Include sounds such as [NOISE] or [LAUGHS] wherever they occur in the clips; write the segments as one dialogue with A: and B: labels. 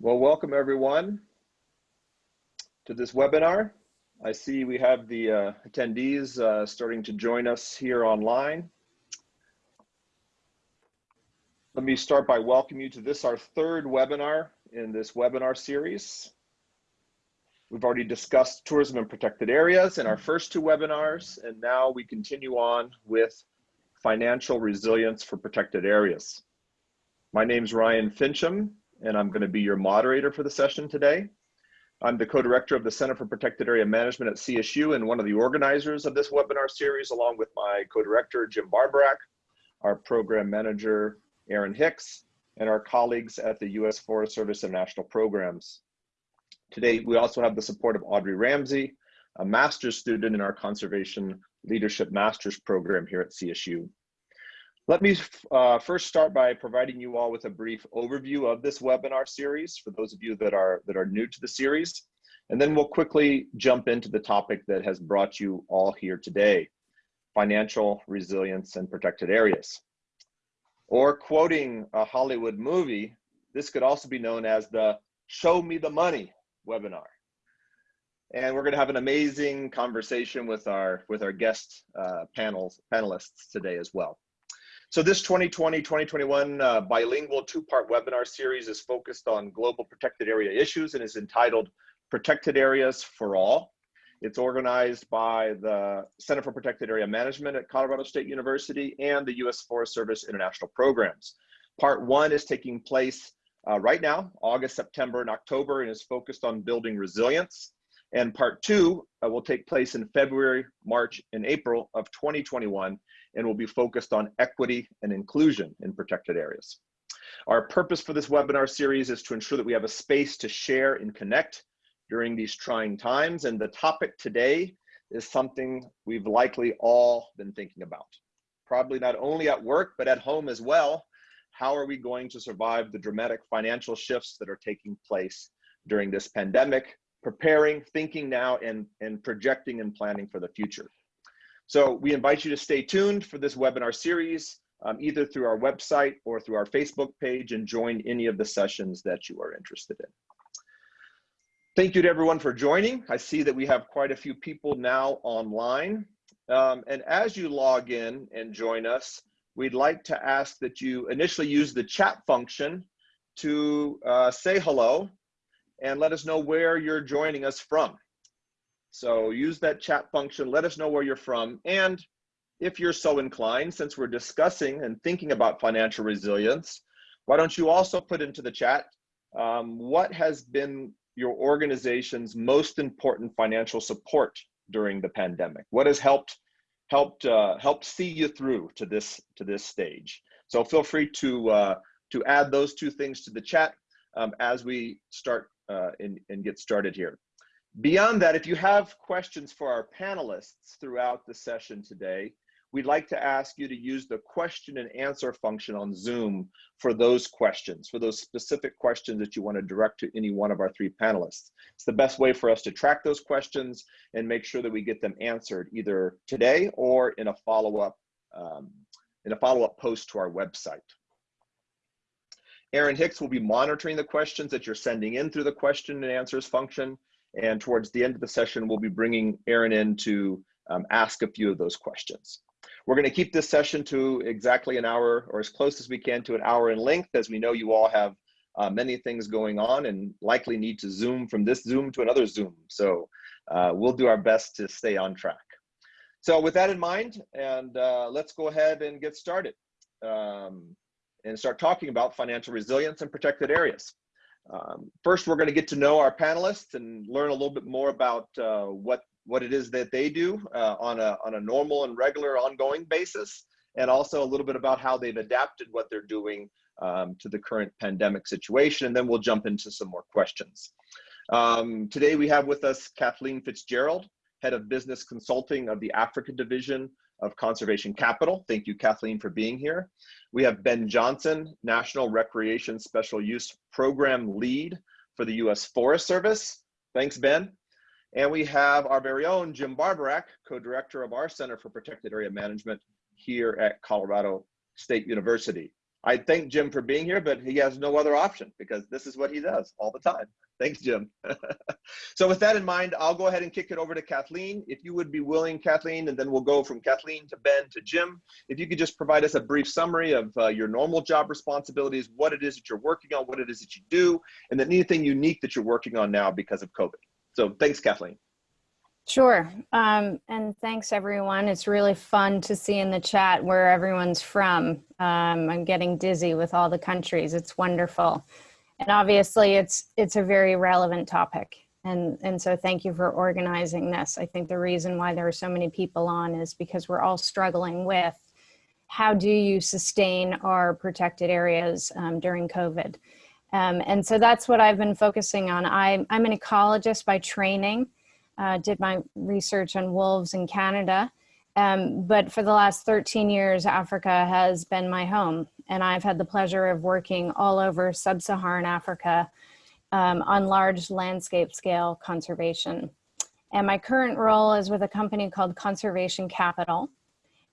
A: Well, welcome everyone to this webinar. I see we have the uh, attendees uh, starting to join us here online. Let me start by welcoming you to this, our third webinar in this webinar series. We've already discussed tourism and protected areas in our first two webinars, and now we continue on with financial resilience for protected areas. My name is Ryan Finchum, and I'm going to be your moderator for the session today. I'm the co-director of the Center for Protected Area Management at CSU and one of the organizers of this webinar series, along with my co-director, Jim Barborak, our program manager, Aaron Hicks, and our colleagues at the U.S. Forest Service International Programs. Today, we also have the support of Audrey Ramsey, a master's student in our Conservation Leadership Master's Program here at CSU. Let me uh, first start by providing you all with a brief overview of this webinar series for those of you that are, that are new to the series. And then we'll quickly jump into the topic that has brought you all here today, financial resilience and protected areas. Or quoting a Hollywood movie, this could also be known as the show me the money webinar. And we're gonna have an amazing conversation with our, with our guest uh, panels, panelists today as well. So this 2020-2021 uh, bilingual two-part webinar series is focused on global protected area issues and is entitled Protected Areas for All. It's organized by the Center for Protected Area Management at Colorado State University and the U.S. Forest Service International Programs. Part one is taking place uh, right now, August, September, and October, and is focused on building resilience. And part two uh, will take place in February, March, and April of 2021 and will be focused on equity and inclusion in protected areas. Our purpose for this webinar series is to ensure that we have a space to share and connect during these trying times. And the topic today is something we've likely all been thinking about. Probably not only at work, but at home as well. How are we going to survive the dramatic financial shifts that are taking place during this pandemic, preparing, thinking now, and, and projecting and planning for the future. So we invite you to stay tuned for this webinar series, um, either through our website or through our Facebook page and join any of the sessions that you are interested in. Thank you to everyone for joining. I see that we have quite a few people now online. Um, and as you log in and join us, we'd like to ask that you initially use the chat function to uh, say hello and let us know where you're joining us from. So use that chat function, let us know where you're from. And if you're so inclined, since we're discussing and thinking about financial resilience, why don't you also put into the chat um, what has been your organization's most important financial support during the pandemic? What has helped helped uh, helped see you through to this to this stage? So feel free to uh, to add those two things to the chat um, as we start uh, and, and get started here. Beyond that, if you have questions for our panelists throughout the session today, we'd like to ask you to use the question and answer function on Zoom for those questions, for those specific questions that you want to direct to any one of our three panelists. It's the best way for us to track those questions and make sure that we get them answered either today or in a follow-up um, in a follow-up post to our website. Aaron Hicks will be monitoring the questions that you're sending in through the question and answers function and towards the end of the session, we'll be bringing Aaron in to um, ask a few of those questions. We're going to keep this session to exactly an hour or as close as we can to an hour in length, as we know you all have uh, many things going on and likely need to Zoom from this Zoom to another Zoom. So uh, we'll do our best to stay on track. So with that in mind, and uh, let's go ahead and get started um, and start talking about financial resilience and protected areas. Um, first, we're going to get to know our panelists and learn a little bit more about uh, what what it is that they do uh, on a on a normal and regular ongoing basis, and also a little bit about how they've adapted what they're doing um, to the current pandemic situation. And then we'll jump into some more questions. Um, today we have with us Kathleen Fitzgerald, head of business consulting of the Africa division of Conservation Capital. Thank you, Kathleen, for being here. We have Ben Johnson, National Recreation Special Use Program Lead for the U.S. Forest Service. Thanks, Ben. And we have our very own Jim Barborak, co-director of our Center for Protected Area Management here at Colorado State University. I thank Jim for being here, but he has no other option because this is what he does all the time. Thanks, Jim. [LAUGHS] so with that in mind, I'll go ahead and kick it over to Kathleen. If you would be willing, Kathleen, and then we'll go from Kathleen to Ben to Jim. If you could just provide us a brief summary of uh, your normal job responsibilities, what it is that you're working on, what it is that you do, and then anything unique that you're working on now because of COVID. So thanks, Kathleen.
B: Sure. Um, and thanks, everyone. It's really fun to see in the chat where everyone's from. Um, I'm getting dizzy with all the countries. It's wonderful. And obviously, it's it's a very relevant topic. And, and so thank you for organizing this. I think the reason why there are so many people on is because we're all struggling with how do you sustain our protected areas um, during COVID. Um, and so that's what I've been focusing on. I, I'm an ecologist by training uh, did my research on wolves in Canada. Um, but for the last 13 years, Africa has been my home. And I've had the pleasure of working all over sub-Saharan Africa um, on large landscape scale conservation. And my current role is with a company called Conservation Capital.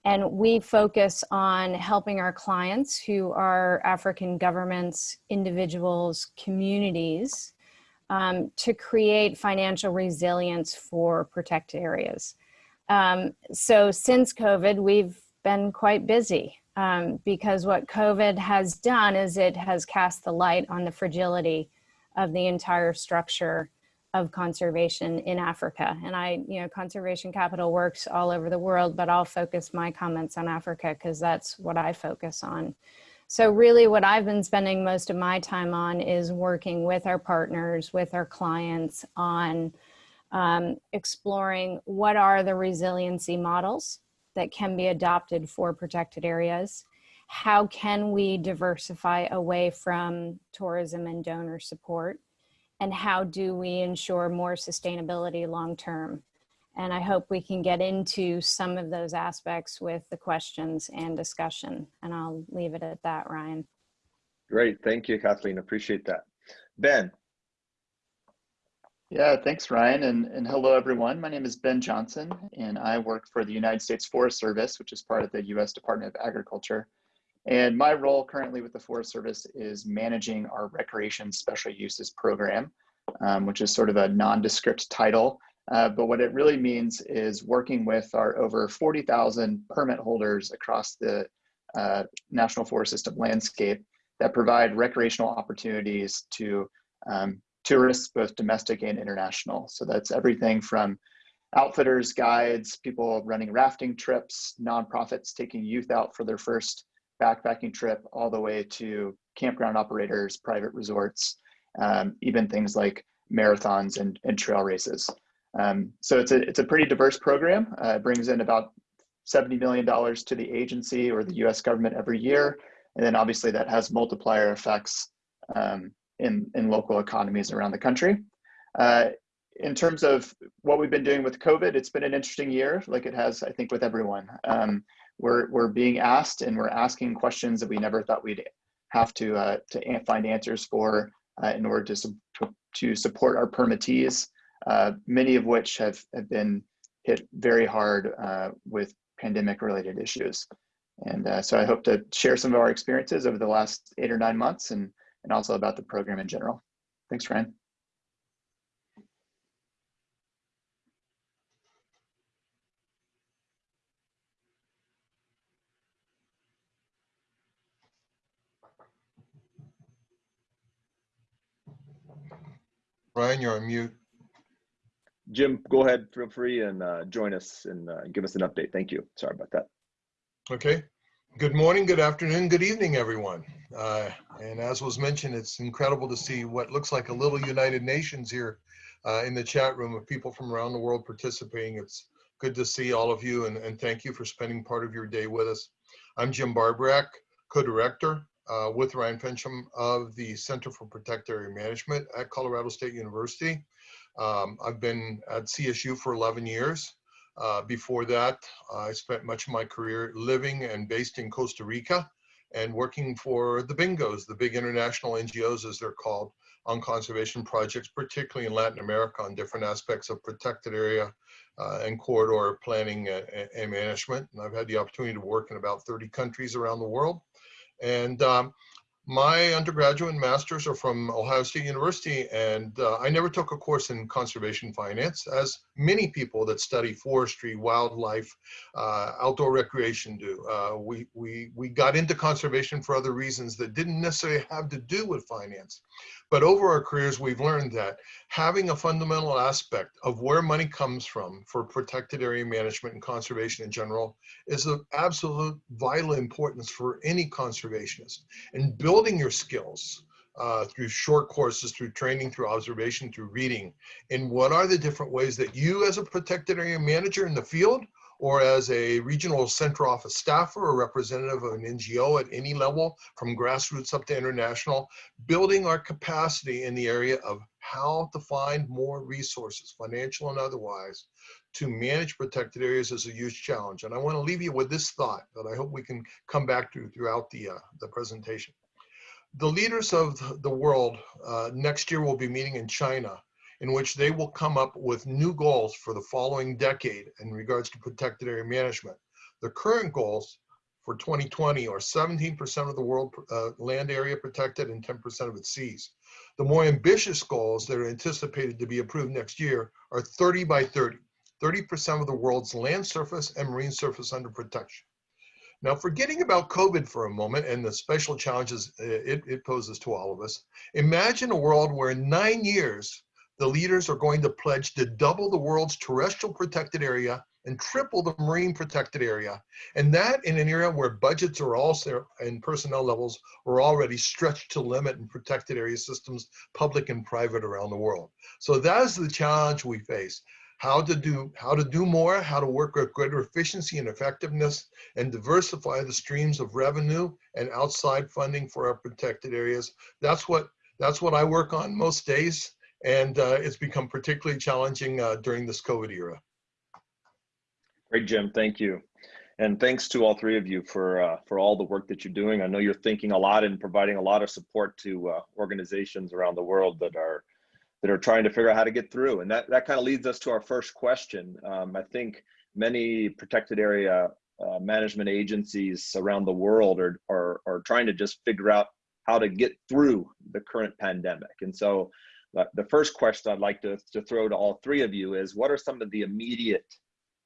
B: And we focus on helping our clients who are African governments, individuals, communities, um, to create financial resilience for protected areas. Um, so since COVID, we've been quite busy um, because what COVID has done is it has cast the light on the fragility of the entire structure of conservation in Africa. And I, you know, conservation capital works all over the world, but I'll focus my comments on Africa because that's what I focus on. So really what I've been spending most of my time on is working with our partners, with our clients on um, exploring what are the resiliency models that can be adopted for protected areas. How can we diversify away from tourism and donor support? And how do we ensure more sustainability long term? And I hope we can get into some of those aspects with the questions and discussion. And I'll leave it at that, Ryan.
A: Great. Thank you, Kathleen. Appreciate that. Ben.
C: Yeah, thanks, Ryan. And, and hello, everyone. My name is Ben Johnson, and I work for the United States Forest Service, which is part of the U.S. Department of Agriculture. And my role currently with the Forest Service is managing our Recreation Special Uses Program, um, which is sort of a nondescript title uh, but what it really means is working with our over 40,000 permit holders across the uh, National Forest System landscape that provide recreational opportunities to um, tourists, both domestic and international. So that's everything from outfitters, guides, people running rafting trips, nonprofits taking youth out for their first backpacking trip, all the way to campground operators, private resorts, um, even things like marathons and, and trail races. Um, so it's a, it's a pretty diverse program. Uh, it brings in about $70 million to the agency or the US government every year. And then obviously that has multiplier effects um, in, in local economies around the country. Uh, in terms of what we've been doing with COVID, it's been an interesting year, like it has, I think, with everyone. Um, we're, we're being asked and we're asking questions that we never thought we'd have to, uh, to find answers for uh, in order to, to support our permittees uh, many of which have, have been hit very hard uh, with pandemic related issues. And uh, so I hope to share some of our experiences over the last eight or nine months and, and also about the program in general. Thanks, Ryan.
D: Ryan, you're on mute.
A: Jim, go ahead, feel free and uh, join us and uh, give us an update. Thank you. Sorry about that.
D: Okay. Good morning, good afternoon, good evening, everyone. Uh, and as was mentioned, it's incredible to see what looks like a little United Nations here uh, in the chat room of people from around the world participating. It's good to see all of you and, and thank you for spending part of your day with us. I'm Jim Barborak, co-director uh, with Ryan Finchum of the Center for Protected Area Management at Colorado State University. Um, I've been at CSU for 11 years. Uh, before that, I spent much of my career living and based in Costa Rica and working for the BINGOs, the big international NGOs as they're called, on conservation projects, particularly in Latin America on different aspects of protected area uh, and corridor planning and, and, management. And I've had the opportunity to work in about 30 countries around the world. And um, my undergraduate and master's are from Ohio State University, and uh, I never took a course in conservation finance, as many people that study forestry, wildlife, uh, outdoor recreation do. Uh, we, we, we got into conservation for other reasons that didn't necessarily have to do with finance. But over our careers, we've learned that having a fundamental aspect of where money comes from for protected area management and conservation in general is of absolute vital importance for any conservationist. And building your skills uh, through short courses, through training, through observation, through reading, and what are the different ways that you as a protected area manager in the field or as a regional center office staffer or representative of an NGO at any level, from grassroots up to international, building our capacity in the area of how to find more resources, financial and otherwise, to manage protected areas is a huge challenge. And I want to leave you with this thought that I hope we can come back to throughout the, uh, the presentation. The leaders of the world uh, next year will be meeting in China in which they will come up with new goals for the following decade in regards to protected area management. The current goals for 2020 are 17% of the world uh, land area protected and 10% of its seas. The more ambitious goals that are anticipated to be approved next year are 30 by 30, 30% of the world's land surface and marine surface under protection. Now, forgetting about COVID for a moment and the special challenges uh, it, it poses to all of us, imagine a world where in nine years, the leaders are going to pledge to double the world's terrestrial protected area and triple the marine protected area. And that in an era where budgets are also and personnel levels are already stretched to limit in protected area systems, public and private around the world. So that is the challenge we face. How to do how to do more, how to work with greater efficiency and effectiveness, and diversify the streams of revenue and outside funding for our protected areas. That's what that's what I work on most days and uh, it's become particularly challenging uh, during this COVID era.
A: Great, Jim. Thank you. And thanks to all three of you for uh, for all the work that you're doing. I know you're thinking a lot and providing a lot of support to uh, organizations around the world that are that are trying to figure out how to get through. And that, that kind of leads us to our first question. Um, I think many protected area uh, management agencies around the world are, are, are trying to just figure out how to get through the current pandemic. And so the first question I'd like to, to throw to all three of you is what are some of the immediate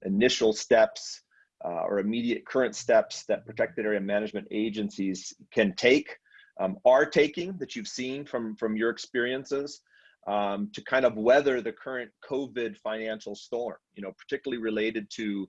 A: initial steps uh, or immediate current steps that protected area management agencies can take, um, are taking that you've seen from, from your experiences um, to kind of weather the current COVID financial storm, you know, particularly related to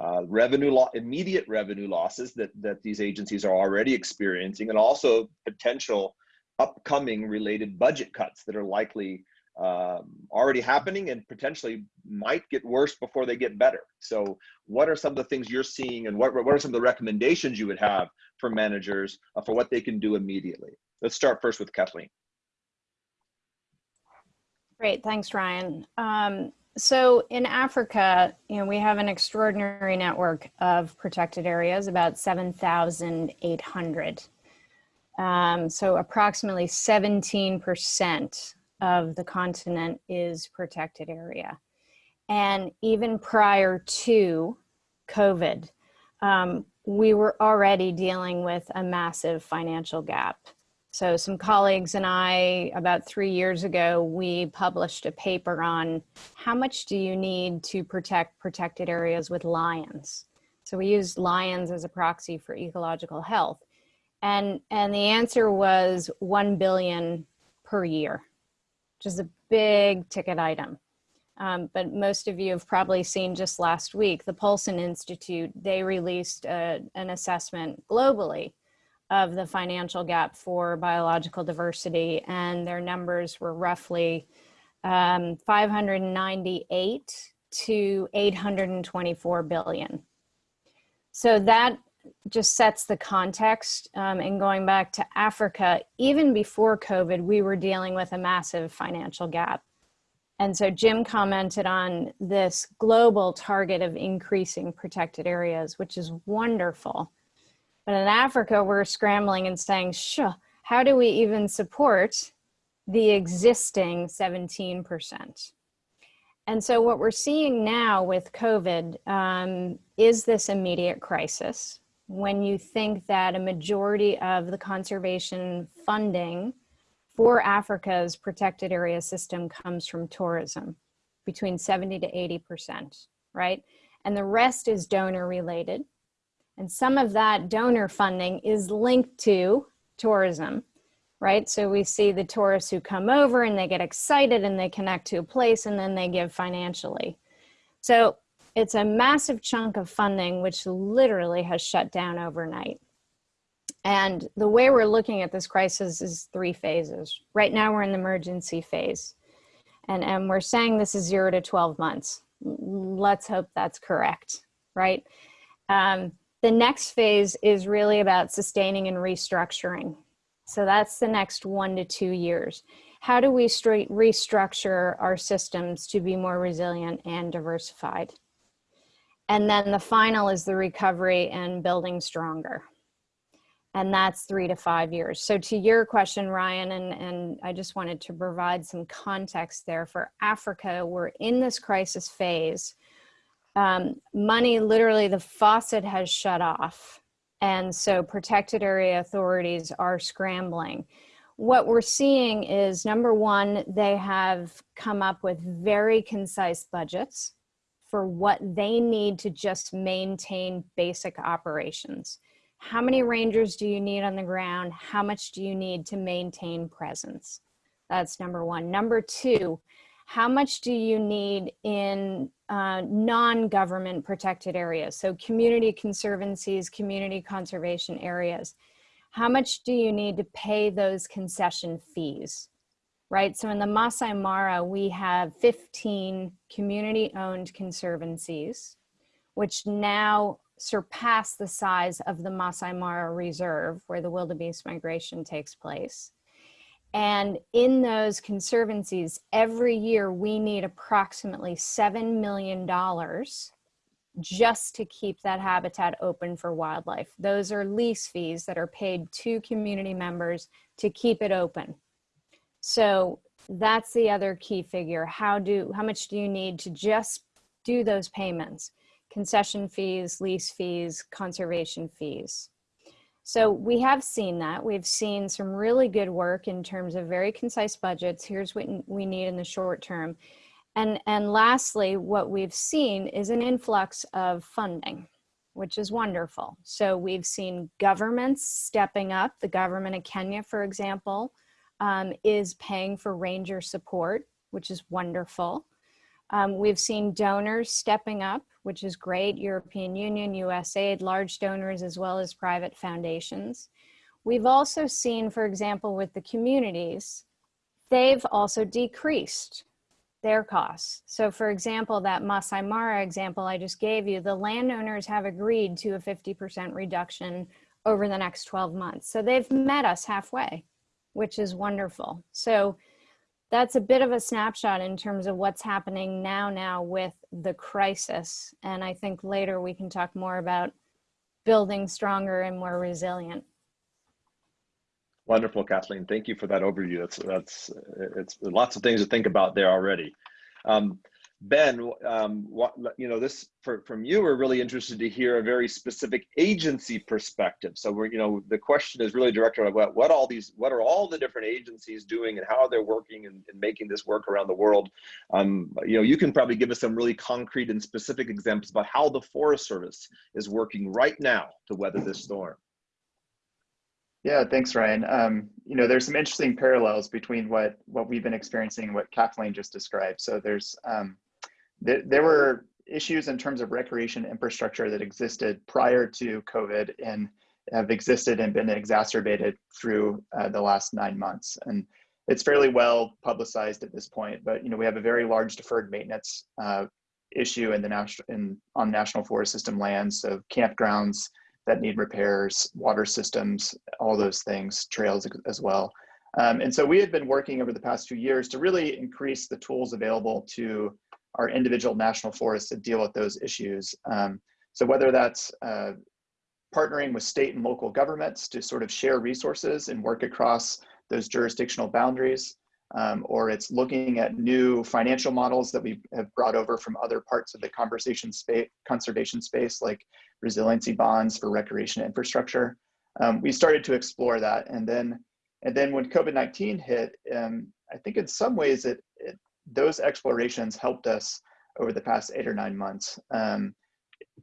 A: uh, revenue law, immediate revenue losses that, that these agencies are already experiencing and also potential upcoming related budget cuts that are likely um, already happening and potentially might get worse before they get better. So what are some of the things you're seeing and what, what are some of the recommendations you would have for managers uh, for what they can do immediately? Let's start first with Kathleen.
B: Great, thanks Ryan. Um, so in Africa, you know, we have an extraordinary network of protected areas, about 7,800. Um, so approximately 17% of the continent is protected area. And even prior to COVID, um, we were already dealing with a massive financial gap. So some colleagues and I, about three years ago, we published a paper on how much do you need to protect protected areas with lions? So we used lions as a proxy for ecological health. And, and the answer was 1 billion per year, which is a big ticket item. Um, but most of you have probably seen just last week, the Paulson Institute, they released a, an assessment globally of the financial gap for biological diversity and their numbers were roughly um, 598 to 824 billion. So that just sets the context um, and going back to Africa, even before COVID, we were dealing with a massive financial gap. And so Jim commented on this global target of increasing protected areas, which is wonderful. But in Africa, we're scrambling and saying, sure, how do we even support the existing 17%? And so what we're seeing now with COVID um, is this immediate crisis when you think that a majority of the conservation funding for Africa's protected area system comes from tourism, between 70 to 80%, right? And the rest is donor related. And some of that donor funding is linked to tourism, right? So we see the tourists who come over and they get excited and they connect to a place and then they give financially. So it's a massive chunk of funding which literally has shut down overnight. And the way we're looking at this crisis is three phases. Right now we're in the emergency phase. And, and we're saying this is zero to 12 months. Let's hope that's correct, right? Um, the next phase is really about sustaining and restructuring. So that's the next one to two years. How do we restructure our systems to be more resilient and diversified? And then the final is the recovery and building stronger. And that's three to five years. So to your question, Ryan, and, and I just wanted to provide some context there for Africa, we're in this crisis phase. Um, money, literally the faucet has shut off. And so protected area authorities are scrambling. What we're seeing is number one, they have come up with very concise budgets for what they need to just maintain basic operations. How many rangers do you need on the ground? How much do you need to maintain presence? That's number one. Number two, how much do you need in uh, non-government protected areas? So community conservancies, community conservation areas. How much do you need to pay those concession fees? right? So in the Masai Mara, we have 15 community owned conservancies, which now surpass the size of the Masai Mara Reserve, where the wildebeest migration takes place. And in those conservancies, every year we need approximately $7 million just to keep that habitat open for wildlife. Those are lease fees that are paid to community members to keep it open. So that's the other key figure. How do how much do you need to just do those payments? Concession fees, lease fees, conservation fees. So we have seen that. We've seen some really good work in terms of very concise budgets. Here's what we need in the short term. And, and lastly, what we've seen is an influx of funding, which is wonderful. So we've seen governments stepping up, the government of Kenya, for example, um, is paying for ranger support, which is wonderful. Um, we've seen donors stepping up, which is great, European Union, USAID, large donors, as well as private foundations. We've also seen, for example, with the communities, they've also decreased their costs. So for example, that Masai Mara example I just gave you, the landowners have agreed to a 50% reduction over the next 12 months. So they've met us halfway which is wonderful. So that's a bit of a snapshot in terms of what's happening now now with the crisis. And I think later we can talk more about building stronger and more resilient.
A: Wonderful, Kathleen. Thank you for that overview. That's that's it's lots of things to think about there already. Um, Ben, um, what, you know, this for, from you, we're really interested to hear a very specific agency perspective. So we're, you know, the question is really directed at what, what all these, what are all the different agencies doing and how they're working and, and making this work around the world. Um, you know, you can probably give us some really concrete and specific examples about how the Forest Service is working right now to weather this storm.
C: Yeah, thanks, Ryan. Um, you know, there's some interesting parallels between what what we've been experiencing and what Kathleen just described. So there's um, there, there were issues in terms of recreation infrastructure that existed prior to COVID and have existed and been exacerbated through uh, the last nine months. And it's fairly well publicized at this point, but you know we have a very large deferred maintenance uh, issue in the national in on national forest system lands, so campgrounds that need repairs, water systems, all those things, trails as well. Um, and so we had been working over the past few years to really increase the tools available to our individual national forests to deal with those issues. Um, so whether that's uh, partnering with state and local governments to sort of share resources and work across those jurisdictional boundaries, um, or it's looking at new financial models that we have brought over from other parts of the conversation space, conservation space, like resiliency bonds for recreation infrastructure. Um, we started to explore that, and then and then when COVID-19 hit, um, I think in some ways it, it, those explorations helped us over the past eight or nine months. Um,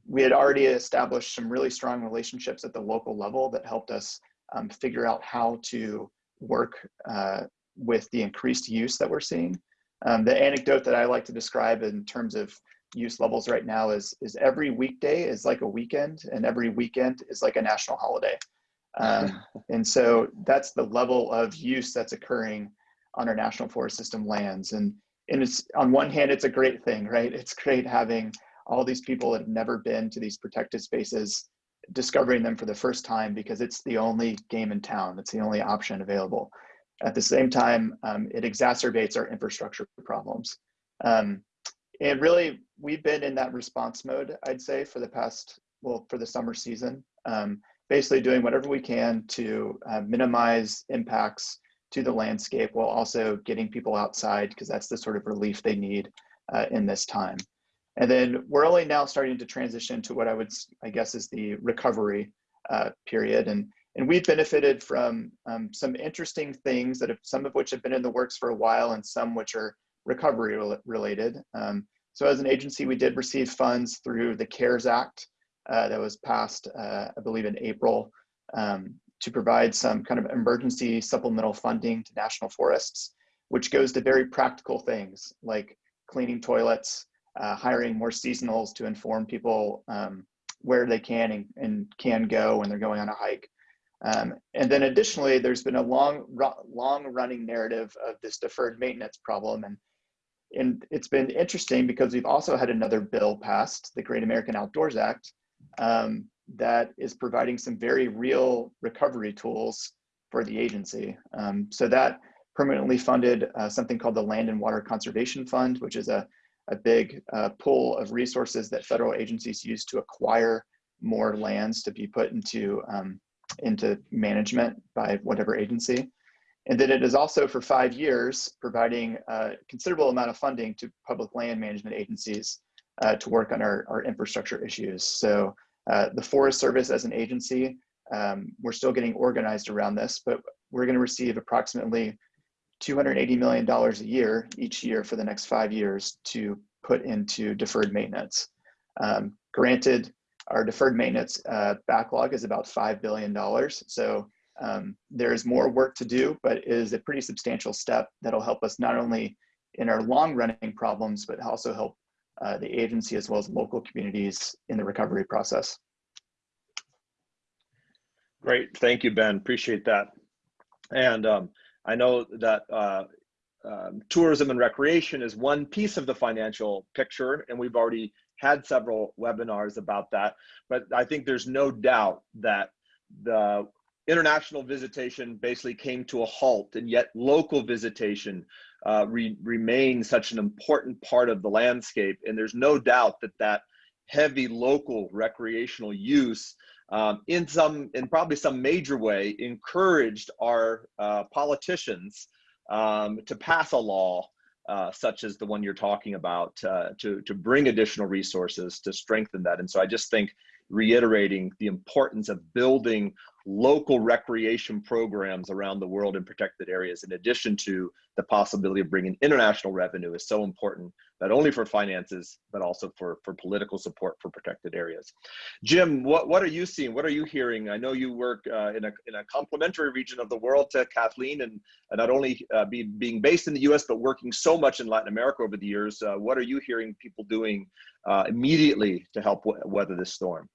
C: we had already established some really strong relationships at the local level that helped us um, figure out how to work uh, with the increased use that we're seeing. Um, the anecdote that I like to describe in terms of use levels right now is, is every weekday is like a weekend and every weekend is like a national holiday. Um, [LAUGHS] and so that's the level of use that's occurring on our national forest system lands. And, and it's on one hand, it's a great thing, right? It's great having all these people that have never been to these protected spaces, discovering them for the first time because it's the only game in town. It's the only option available. At the same time, um, it exacerbates our infrastructure problems. Um, and really, we've been in that response mode, I'd say, for the past, well, for the summer season, um, basically doing whatever we can to uh, minimize impacts to the landscape while also getting people outside because that's the sort of relief they need uh, in this time. And then we're only now starting to transition to what I would, I guess, is the recovery uh, period. And, and we've benefited from um, some interesting things that have, some of which have been in the works for a while and some which are recovery related. Um, so as an agency, we did receive funds through the CARES Act uh, that was passed, uh, I believe in April, um, to provide some kind of emergency supplemental funding to national forests, which goes to very practical things like cleaning toilets, uh, hiring more seasonals to inform people um, where they can and, and, can go when they're going on a hike. Um, and then additionally, there's been a long, long running narrative of this deferred maintenance problem. And, and it's been interesting because we've also had another bill passed, the Great American Outdoors Act, um, that is providing some very real recovery tools for the agency. Um, so that permanently funded uh, something called the Land and Water Conservation Fund, which is a a big uh, pool of resources that federal agencies use to acquire more lands to be put into um, into management by whatever agency. And then it is also for five years providing a considerable amount of funding to public land management agencies uh, to work on our, our infrastructure issues. So uh, the Forest Service as an agency, um, we're still getting organized around this, but we're gonna receive approximately $280 million a year each year for the next five years to put into deferred maintenance. Um, granted, our deferred maintenance uh, backlog is about $5 billion. So um, there's more work to do, but it is a pretty substantial step that'll help us not only in our long running problems, but also help uh, the agency as well as local communities in the recovery process.
A: Great, thank you, Ben, appreciate that. And um, I know that uh, um, tourism and recreation is one piece of the financial picture, and we've already had several webinars about that. But I think there's no doubt that the international visitation basically came to a halt, and yet local visitation uh, re remains such an important part of the landscape. And there's no doubt that that heavy local recreational use um, in some, in probably some major way, encouraged our uh, politicians um, to pass a law uh, such as the one you're talking about uh, to, to bring additional resources to strengthen that. And so I just think reiterating the importance of building local recreation programs around the world in protected areas, in addition to the possibility of bringing international revenue is so important, not only for finances, but also for, for political support for protected areas. Jim, what, what are you seeing? What are you hearing? I know you work uh, in, a, in a complementary region of the world to Kathleen and, and not only uh, be, being based in the US, but working so much in Latin America over the years. Uh, what are you hearing people doing uh, immediately to help weather this storm?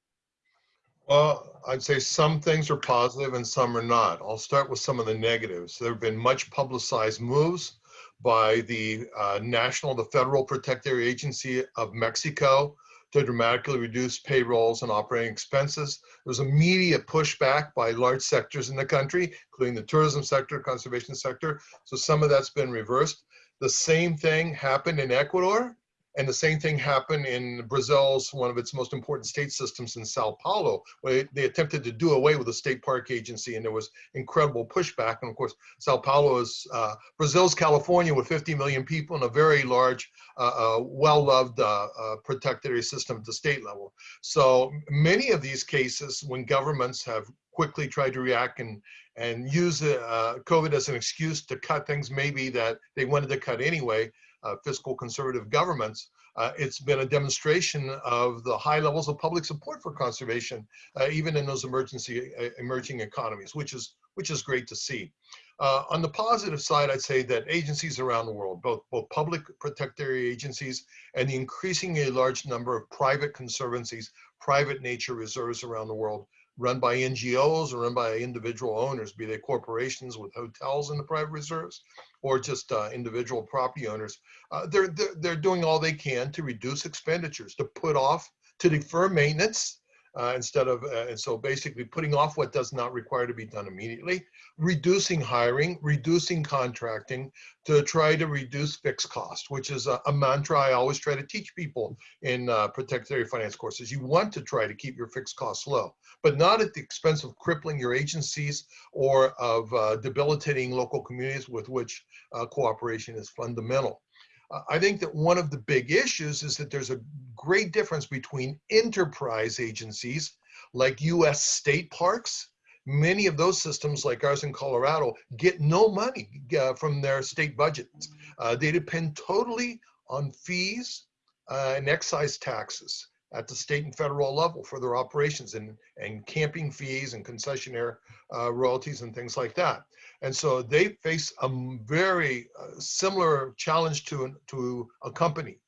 D: Well, I'd say some things are positive and some are not. I'll start with some of the negatives. There have been much publicized moves by the uh, National, the Federal Protected Area Agency of Mexico to dramatically reduce payrolls and operating expenses. There was immediate pushback by large sectors in the country, including the tourism sector, conservation sector. So some of that's been reversed. The same thing happened in Ecuador. And the same thing happened in Brazil's, one of its most important state systems in Sao Paulo, where they attempted to do away with the state park agency and there was incredible pushback. And of course, Sao Paulo is uh, Brazil's California with 50 million people and a very large, uh, uh, well-loved uh, uh, protected area system at the state level. So many of these cases, when governments have quickly tried to react and and use uh, COVID as an excuse to cut things maybe that they wanted to cut anyway, uh, fiscal conservative governments, uh, it's been a demonstration of the high levels of public support for conservation, uh, even in those emergency uh, emerging economies, which is which is great to see. Uh, on the positive side, I'd say that agencies around the world, both both public protector agencies and the increasingly large number of private conservancies, private nature reserves around the world, run by NGOs or run by individual owners, be they corporations with hotels in the private reserves or just uh, individual property owners. Uh, they're, they're, they're doing all they can to reduce expenditures, to put off, to defer maintenance, uh, instead of, uh, and so basically putting off what does not require to be done immediately, reducing hiring, reducing contracting to try to reduce fixed cost, which is a, a mantra I always try to teach people in uh, protected area finance courses. You want to try to keep your fixed costs low, but not at the expense of crippling your agencies or of uh, debilitating local communities with which uh, cooperation is fundamental. I think that one of the big issues is that there's a great difference between enterprise agencies like US state parks. Many of those systems, like ours in Colorado, get no money uh, from their state budgets. Uh, they depend totally on fees uh, and excise taxes at the state and federal level for their operations and, and camping fees and concessionaire uh, royalties and things like that. And so they face a very uh, similar challenge to, to a company.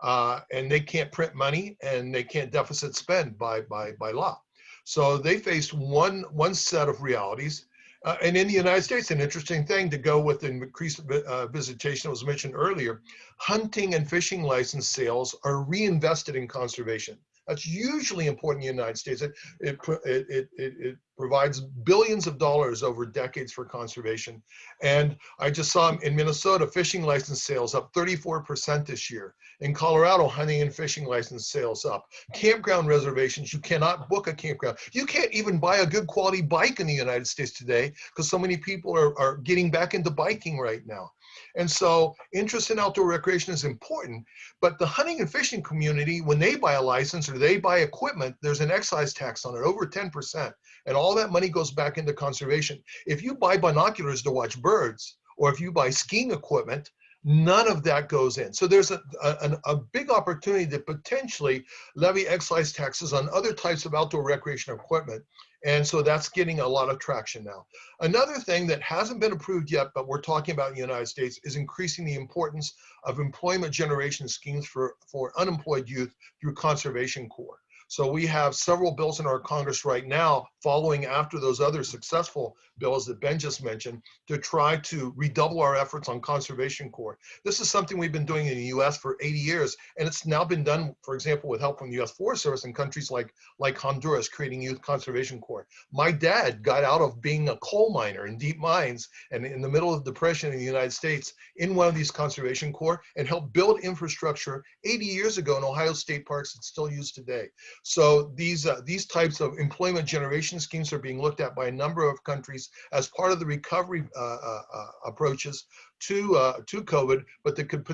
D: Uh, and they can't print money and they can't deficit spend by, by, by law. So they face one, one set of realities. Uh, and in the United States, an interesting thing to go with increased uh, visitation was mentioned earlier, hunting and fishing license sales are reinvested in conservation. That's usually important in the United States. It, it, it, it, it provides billions of dollars over decades for conservation. And I just saw in Minnesota, fishing license sales up 34% this year. In Colorado, hunting and fishing license sales up. Campground reservations, you cannot book a campground. You can't even buy a good quality bike in the United States today because so many people are, are getting back into biking right now. And so interest in outdoor recreation is important, but the hunting and fishing community, when they buy a license or they buy equipment, there's an excise tax on it, over 10%. And all that money goes back into conservation. If you buy binoculars to watch birds, or if you buy skiing equipment, none of that goes in. So there's a, a, a, big opportunity to potentially levy excise taxes on other types of outdoor recreation equipment and so that's getting a lot of traction now. Another thing that hasn't been approved yet, but we're talking about in the United States, is increasing the importance of employment generation schemes for, for unemployed youth through Conservation Corps. So we have several bills in our Congress right now, following after those other successful bills that Ben just mentioned, to try to redouble our efforts on Conservation Corps. This is something we've been doing in the US for 80 years, and it's now been done, for example, with help from the US Forest Service in countries like, like Honduras, creating Youth Conservation Corps. My dad got out of being a coal miner in deep mines and in the middle of depression in the United States in one of these Conservation Corps and helped build infrastructure 80 years ago in Ohio State parks that's still used today. So these, uh, these types of employment generation schemes are being looked at by a number of countries as part of the recovery uh, uh, uh approaches to uh, to COVID, but that could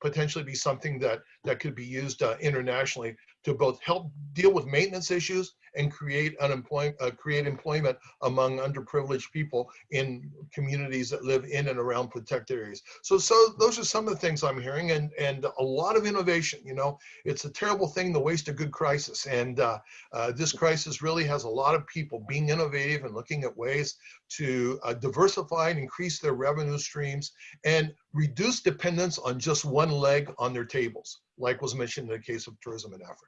D: potentially be something that that could be used uh, internationally to both help deal with maintenance issues and create unemployment, uh, create employment among underprivileged people in communities that live in and around protected areas. So, so those are some of the things I'm hearing, and and a lot of innovation. You know, it's a terrible thing to waste a good crisis, and uh, uh, this crisis really has a lot of people being innovative and looking at ways to uh, diversify and increase their revenue streams and reduce dependence on just one leg on their tables, like was mentioned in the case of tourism in Africa.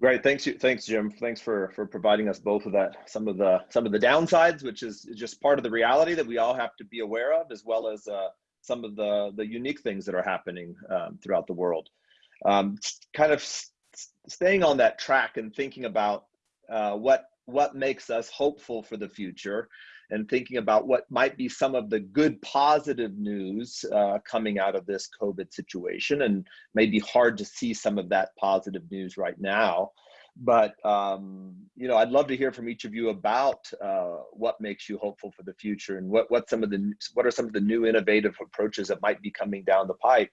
A: Great, thanks you, thanks Jim. Thanks for for providing us both of that. Some of the some of the downsides, which is just part of the reality that we all have to be aware of, as well as uh, some of the the unique things that are happening um, throughout the world. Um, kind of staying on that track and thinking about uh, what what makes us hopeful for the future. And thinking about what might be some of the good positive news uh, coming out of this COVID situation. And maybe hard to see some of that positive news right now. But um, you know, I'd love to hear from each of you about uh, what makes you hopeful for the future and what what some of the what are some of the new innovative approaches that might be coming down the pipe.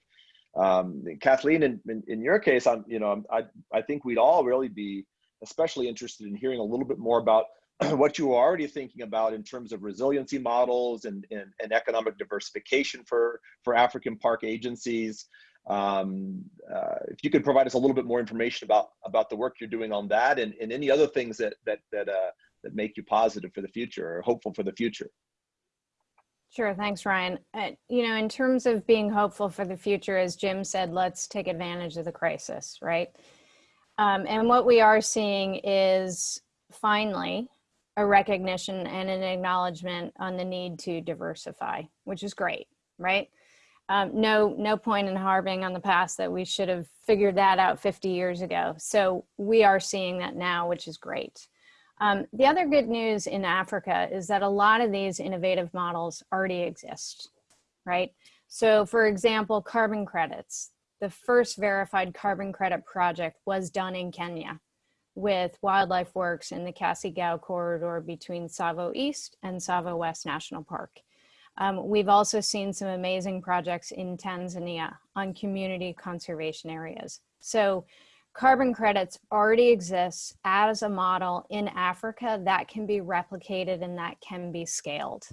A: Um, Kathleen, in, in, in, your case, I'm you know I I think we'd all really be especially interested in hearing a little bit more about [CLEARS THROAT] what you are already thinking about in terms of resiliency models and, and, and economic diversification for, for African park agencies. Um, uh, if you could provide us a little bit more information about, about the work you're doing on that and, and any other things that, that, that, uh, that make you positive for the future or hopeful for the future.
B: Sure, thanks, Ryan. Uh, you know, in terms of being hopeful for the future, as Jim said, let's take advantage of the crisis, right? Um, and what we are seeing is finally a recognition and an acknowledgement on the need to diversify, which is great, right? Um, no, no point in harping on the past that we should have figured that out 50 years ago. So we are seeing that now, which is great. Um, the other good news in Africa is that a lot of these innovative models already exist, right? So for example, carbon credits. The first verified carbon credit project was done in Kenya with Wildlife Works in the Kasigau corridor between Tsavo East and Tsavo West National Park. Um, we've also seen some amazing projects in Tanzania on community conservation areas. So carbon credits already exists as a model in Africa that can be replicated and that can be scaled.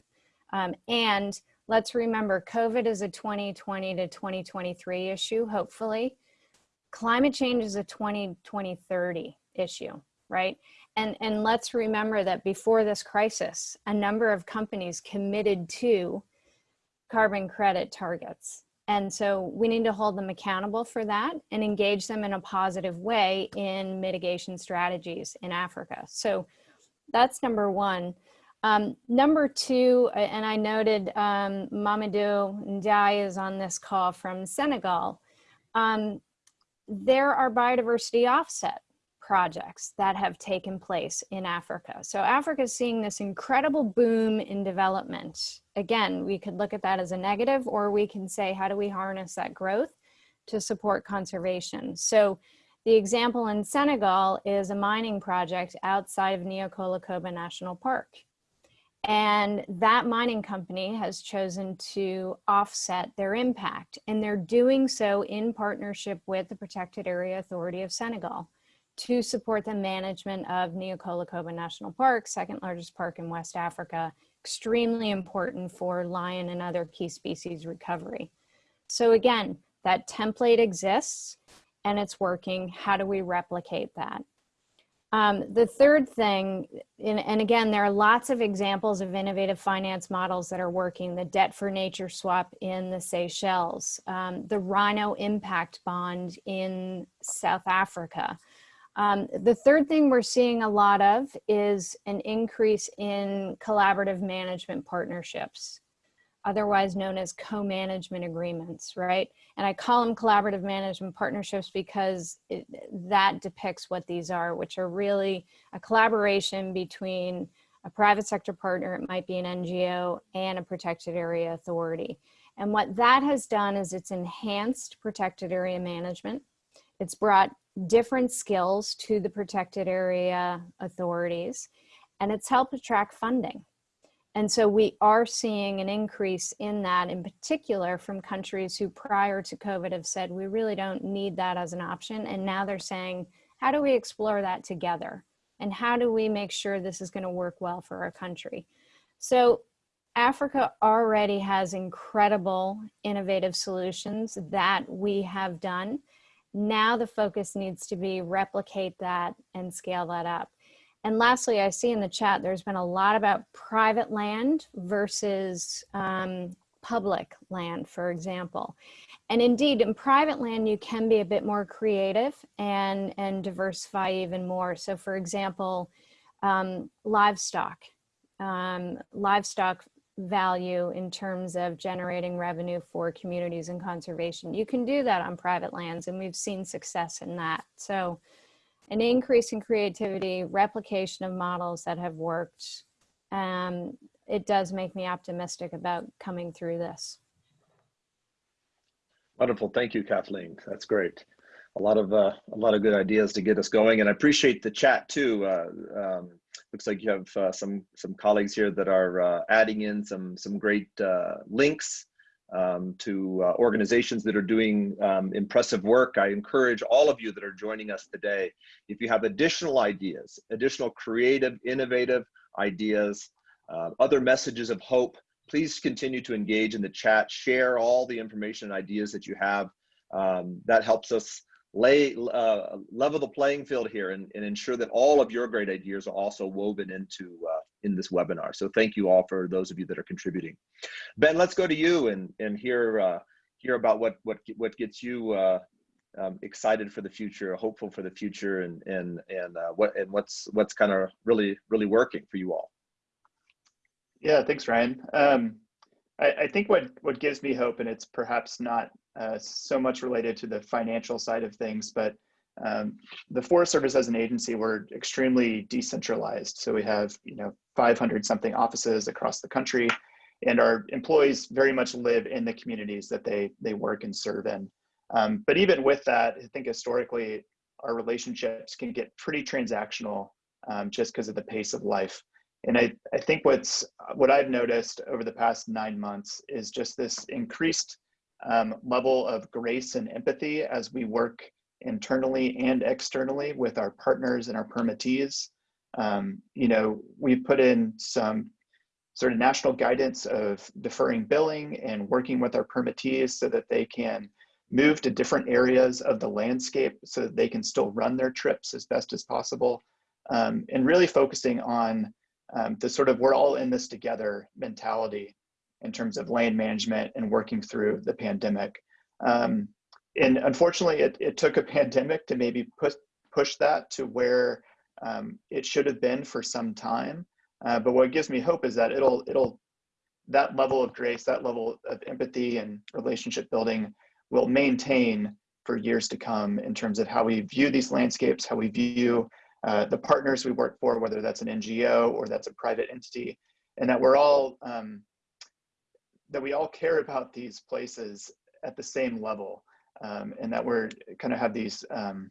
B: Um, and let's remember COVID is a 2020 to 2023 issue, hopefully. Climate change is a 20, 2030 issue, right? And, and let's remember that before this crisis, a number of companies committed to carbon credit targets. And so we need to hold them accountable for that and engage them in a positive way in mitigation strategies in Africa. So that's number one. Um, number two, and I noted um, Mamadou Ndiaye is on this call from Senegal. Um, there are biodiversity offset projects that have taken place in Africa. So Africa is seeing this incredible boom in development. Again, we could look at that as a negative or we can say, how do we harness that growth to support conservation? So the example in Senegal is a mining project outside of Niokolo-Koba National Park. And that mining company has chosen to offset their impact and they're doing so in partnership with the Protected Area Authority of Senegal to support the management of Niokolo-Koba National Park, second largest park in West Africa, extremely important for lion and other key species recovery. So again, that template exists and it's working. How do we replicate that? Um, the third thing, and, and, again, there are lots of examples of innovative finance models that are working, the debt for nature swap in the Seychelles, um, the rhino impact bond in South Africa, um, the third thing we're seeing a lot of is an increase in collaborative management partnerships, otherwise known as co-management agreements, right? And I call them collaborative management partnerships because it, that depicts what these are, which are really a collaboration between a private sector partner, it might be an NGO, and a protected area authority. And what that has done is it's enhanced protected area management. It's brought different skills to the protected area authorities, and it's helped attract funding. And so we are seeing an increase in that in particular from countries who prior to COVID have said, we really don't need that as an option. And now they're saying, how do we explore that together? And how do we make sure this is gonna work well for our country? So Africa already has incredible innovative solutions that we have done. Now the focus needs to be replicate that and scale that up. And lastly, I see in the chat, there's been a lot about private land versus um, public land, for example. And indeed, in private land, you can be a bit more creative and, and diversify even more. So for example, um, livestock. Um, livestock value in terms of generating revenue for communities and conservation. You can do that on private lands and we've seen success in that. So an increase in creativity, replication of models that have worked, um, it does make me optimistic about coming through this.
A: Wonderful. Thank you, Kathleen. That's great. A lot of uh, a lot of good ideas to get us going, and I appreciate the chat too. Uh, um, looks like you have uh, some some colleagues here that are uh, adding in some some great uh, links um, to uh, organizations that are doing um, impressive work. I encourage all of you that are joining us today, if you have additional ideas, additional creative, innovative ideas, other messages of hope, please continue to engage in the chat, share all the information and ideas that you have. Um, that helps us lay uh, level the playing field here and, and, ensure that all of your great ideas are also woven into uh, in this webinar. So thank you all for those of you that are contributing. Ben, let's go to you and and hear uh, hear about what what what gets you uh, um, excited for the future, hopeful for the future, and and and uh, what and what's what's kind of really really working for you all.
C: Yeah, thanks, Ryan. Um, I, I, think what what gives me hope, and it's perhaps not uh, so much related to the financial side of things, but um, the Forest Service as an agency, we're extremely decentralized. So we have you know 500 something offices across the country, and our employees very much live in the communities that they they work and serve in. Um, but even with that, I think historically our relationships can get pretty transactional um, just because of the pace of life. And I, I think what's what I've noticed over the past nine months is just this increased um, level of grace and empathy as we work internally and externally with our partners and our permittees. Um, you know, we've put in some sort of national guidance of deferring billing and working with our permittees so that they can move to different areas of the landscape so that they can still run their trips as best as possible. Um, and really focusing on um, the sort of we're all in this together mentality in terms of land management and working through the pandemic. Um, and unfortunately, it, it took a pandemic to maybe push, push that to where um, it should have been for some time. Uh, but what gives me hope is that it'll, it'll, that level of grace, that level of empathy and relationship building will maintain for years to come in terms of how we view these landscapes, how we view uh, the partners we work for, whether that's an NGO or that's a private entity, and that we're all um, that we all care about these places at the same level, um, and that we're kind of have these um,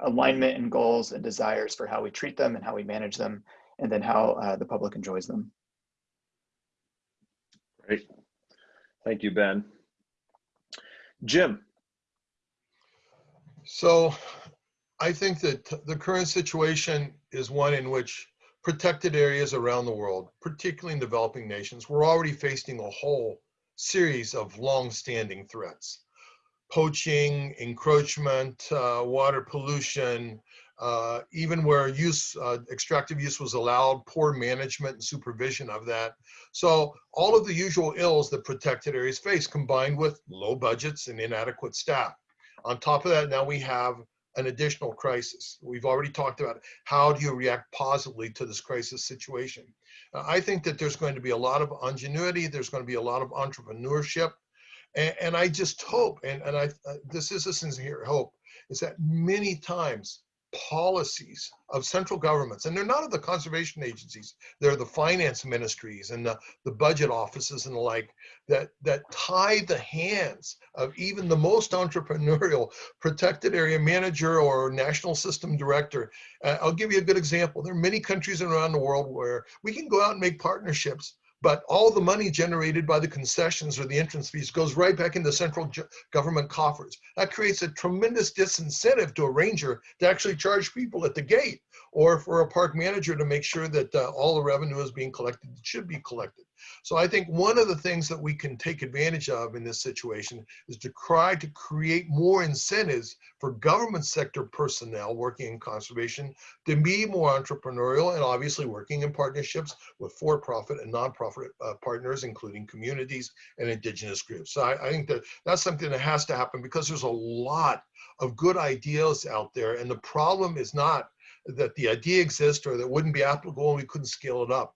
C: alignment and goals and desires for how we treat them and how we manage them, and then how uh, the public enjoys them.
A: Great, thank you, Ben. Jim.
D: So I think that the current situation is one in which protected areas around the world, particularly in developing nations, we're already facing a whole series of long-standing threats. Poaching, encroachment, uh, water pollution, uh, even where use, uh, extractive use was allowed, poor management and supervision of that. So all of the usual ills that protected areas face combined with low budgets and inadequate staff. On top of that, now we have an additional crisis. We've already talked about how do you react positively to this crisis situation. Uh, I think that there's going to be a lot of ingenuity, there's going to be a lot of entrepreneurship, and, and I just hope, and, and I uh, this is a sincere hope, is that many times policies of central governments, and they're not of the conservation agencies, they're the finance ministries and the, the budget offices and the like, that, that tie the hands of even the most [LAUGHS] entrepreneurial protected area manager or national system director. Uh, I'll give you a good example. There are many countries around the world where we can go out and make partnerships but all the money generated by the concessions or the entrance fees goes right back into central government coffers. That creates a tremendous disincentive to a ranger to actually charge people at the gate or for a park manager to make sure that uh, all the revenue is being collected that should be collected. So I think one of the things that we can take advantage of in this situation is to try to create more incentives for government sector personnel working in conservation to be more entrepreneurial and obviously working in partnerships with for-profit and nonprofit uh, partners, including communities and indigenous groups. So I, I think that that's something that has to happen because there's a lot of good ideas out there. And the problem is not that the idea exists or that wouldn't be applicable and we couldn't scale it up.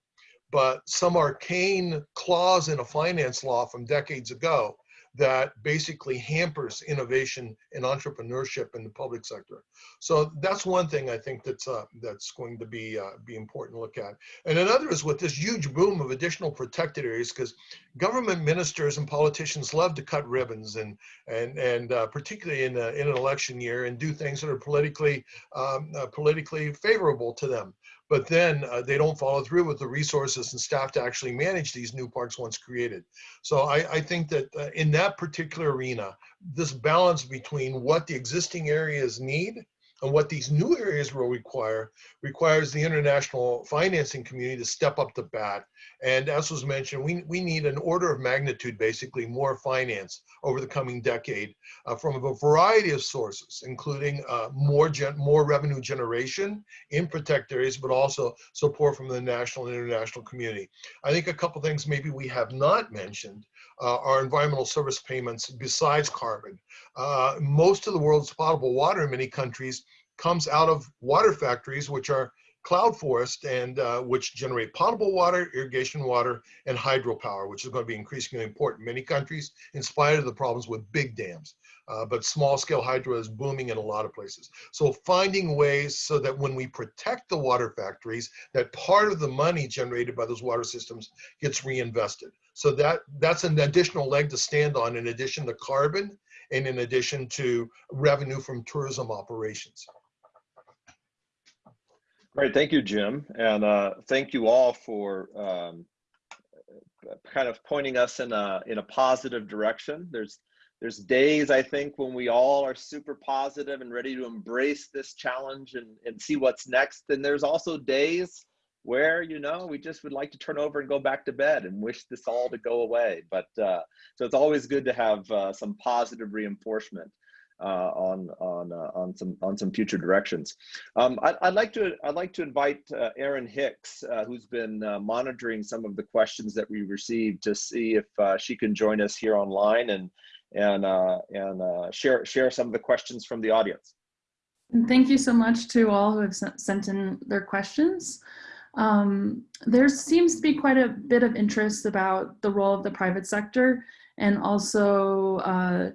D: But some arcane clause in a finance law from decades ago that basically hampers innovation and entrepreneurship in the public sector. So that's one thing I think that's uh, that's going to be uh, be important to look at. And another is with this huge boom of additional protected areas, because government ministers and politicians love to cut ribbons and and and uh, particularly in a, in an election year and do things that are politically um, uh, politically favorable to them but then uh, they don't follow through with the resources and staff to actually manage these new parks once created. So I, I think that uh, in that particular arena, this balance between what the existing areas need and what these new areas will require requires the international financing community to step up the bat. And as was mentioned, we, we need an order of magnitude, basically more finance over the coming decade uh, from a variety of sources, including uh, more, gen more revenue generation in protect areas, but also support from the national and international community. I think a couple things maybe we have not mentioned uh, environmental service payments besides carbon. Uh, most of the world's potable water in many countries comes out of water factories, which are cloud forest and uh, which generate potable water, irrigation water, and hydropower, which is going to be increasingly important in many countries, in spite of the problems with big dams. Uh, but small scale hydro is booming in a lot of places. So finding ways so that when we protect the water factories, that part of the money generated by those water systems gets reinvested. So that that's an additional leg to stand on in addition to carbon and in addition to revenue from tourism operations.
A: Great, thank you, Jim. And uh, thank you all for um, kind of pointing us in a, in a positive direction. There's, there's days, I think, when we all are super positive and ready to embrace this challenge and, and see what's next. And there's also days where, you know, we just would like to turn over and go back to bed and wish this all to go away. But uh, so it's always good to have uh, some positive reinforcement uh, on on uh, on some on some future directions. Um, I, would like to I'd like to invite uh, Erin Hicks, uh, who's been monitoring some of the questions that we received, to see if she can join us here online and and and share share some of the questions from the audience.
E: And thank you so much to all who have sent in their questions. Um, there seems to be quite a bit of interest about the role of the private sector and also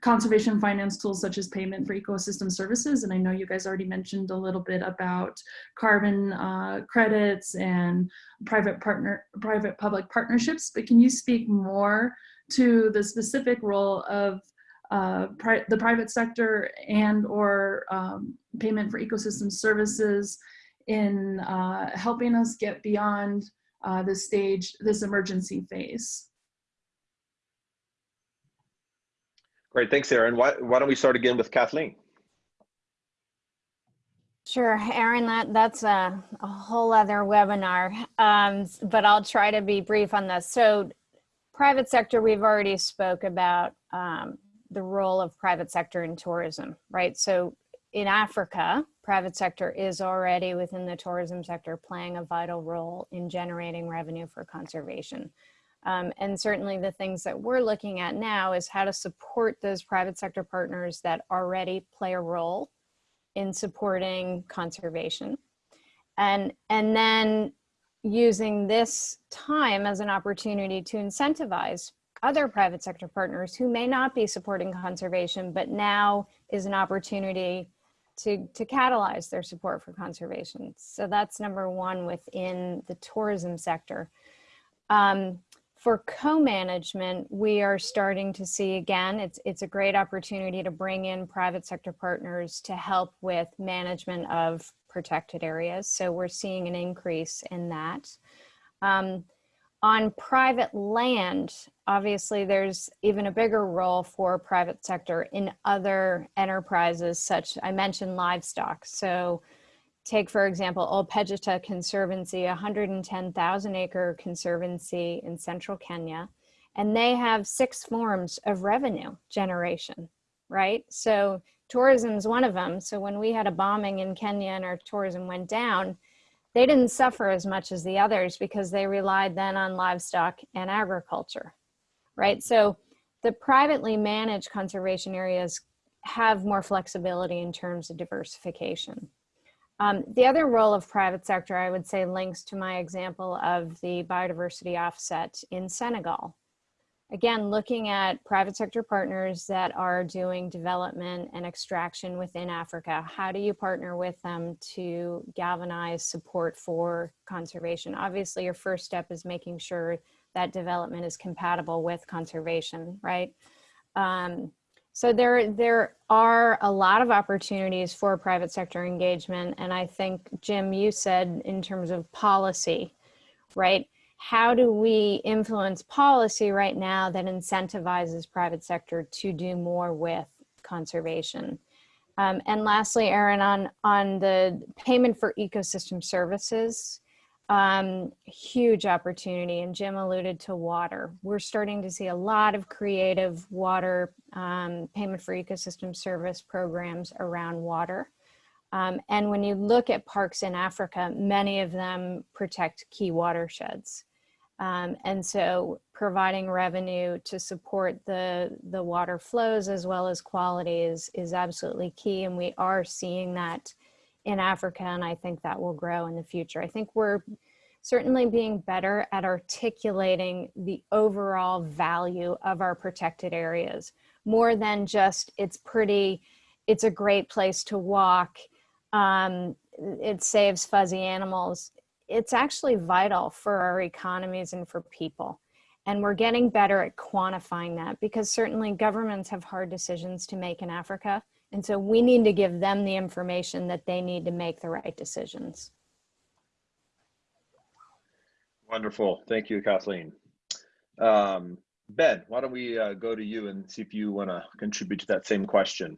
E: conservation finance tools such as payment for ecosystem services. And I know you guys already mentioned a little bit about carbon uh, credits and private partner, private public partnerships, but can you speak more to the specific role of uh, pri the private sector and or um, payment for ecosystem services in uh, helping us get beyond uh, this stage, this emergency phase?
A: Great, thanks, Erin. Why, why don't we start again with Kathleen?
B: Sure, Erin, that, that's a, a whole other webinar, um, but I'll try to be brief on this. So private sector, we've already spoke about um, the role of private sector in tourism, right? So in Africa, private sector is already within the tourism sector playing a vital role in generating revenue for conservation. Um, and certainly the things that we're looking at now is how to support those private sector partners that already play a role in supporting conservation. And, and then using this time as an opportunity to incentivize other private sector partners who may not be supporting conservation, but now is an opportunity to, to catalyze their support for conservation. So that's number one within the tourism sector. Um, for co-management, we are starting to see again, it's, it's a great opportunity to bring in private sector partners to help with management of protected areas. So we're seeing an increase in that. Um, on private land, obviously there's even a bigger role for private sector in other enterprises such, I mentioned livestock. So take, for example, Ol Pejeta Conservancy, 110,000 acre conservancy in central Kenya, and they have six forms of revenue generation, right? So tourism is one of them. So when we had a bombing in Kenya and our tourism went down, they didn't suffer as much as the others because they relied then on livestock and agriculture, right? So the privately managed conservation areas have more flexibility in terms of diversification. Um, the other role of private sector, I would say, links to my example of the biodiversity offset in Senegal. again, looking at private sector partners that are doing development and extraction within Africa. How do you partner with them to galvanize support for conservation? Obviously, your first step is making sure that development is compatible with conservation, right? Um, so there, there are a lot of opportunities for private sector engagement. And I think, Jim, you said in terms of policy, right? How do we influence policy right now that incentivizes private sector to do more with conservation? Um, and lastly, Erin, on, on the payment for ecosystem services, um, huge opportunity. And Jim alluded to water. We're starting to see a lot of creative water um, payment for ecosystem service programs around water. Um, and when you look at parks in Africa, many of them protect key watersheds. Um, and so providing revenue to support the, the water flows as well as quality is, is absolutely key. And we are seeing that in Africa, and I think that will grow in the future. I think we're certainly being better at articulating the overall value of our protected areas, more than just it's pretty, it's a great place to walk, um, it saves fuzzy animals. It's actually vital for our economies and for people. And we're getting better at quantifying that because certainly governments have hard decisions to make in Africa. And so we need to give them the information that they need to make the right decisions.
A: Wonderful. Thank you, Kathleen. Um, ben, why don't we uh, go to you and see if you want to contribute to that same question?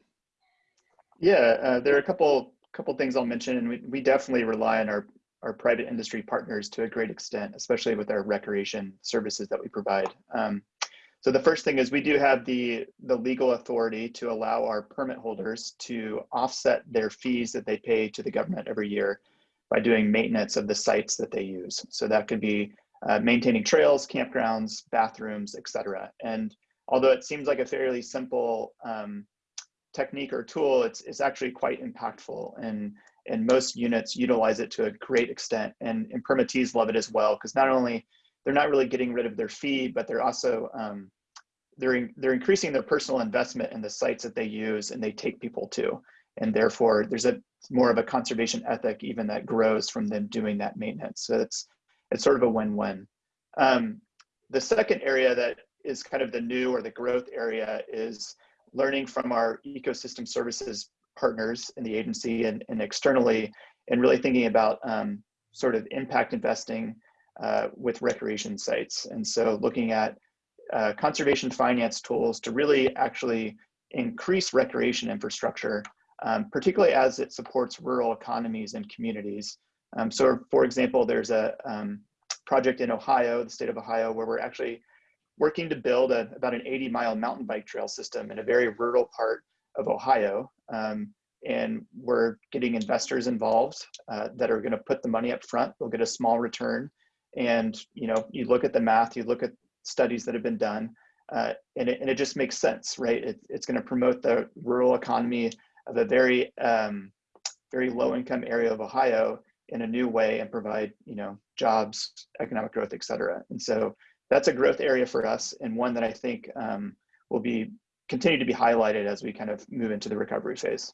C: Yeah, uh, there are a couple couple things I'll mention, and we, we definitely rely on our, our private industry partners to a great extent, especially with our recreation services that we provide. Um, so the first thing is we do have the, the legal authority to allow our permit holders to offset their fees that they pay to the government every year by doing maintenance of the sites that they use. So that could be uh, maintaining trails, campgrounds, bathrooms, etc. And although it seems like a fairly simple um, technique or tool, it's, it's actually quite impactful and, and most units utilize it to a great extent. And, and permittees love it as well, because not only they're not really getting rid of their fee, but they're also, um, they're, in, they're increasing their personal investment in the sites that they use and they take people to. And therefore there's a more of a conservation ethic even that grows from them doing that maintenance. So it's, it's sort of a win-win. Um, the second area that is kind of the new or the growth area is learning from our ecosystem services partners in the agency and, and externally, and really thinking about um, sort of impact investing uh, with recreation sites. And so looking at uh, conservation finance tools to really actually increase recreation infrastructure, um, particularly as it supports rural economies and communities. Um, so for example, there's a um, project in Ohio, the state of Ohio, where we're actually working to build a, about an 80 mile mountain bike trail system in a very rural part of Ohio. Um, and we're getting investors involved uh, that are going to put the money up front. They'll get a small return. And, you know, you look at the math, you look at studies that have been done, uh, and, it, and it just makes sense, right? It, it's going to promote the rural economy of a very, um, very low income area of Ohio in a new way and provide, you know, jobs, economic growth, et cetera. And so that's a growth area for us and one that I think um, will be continue to be highlighted as we kind of move into the recovery phase.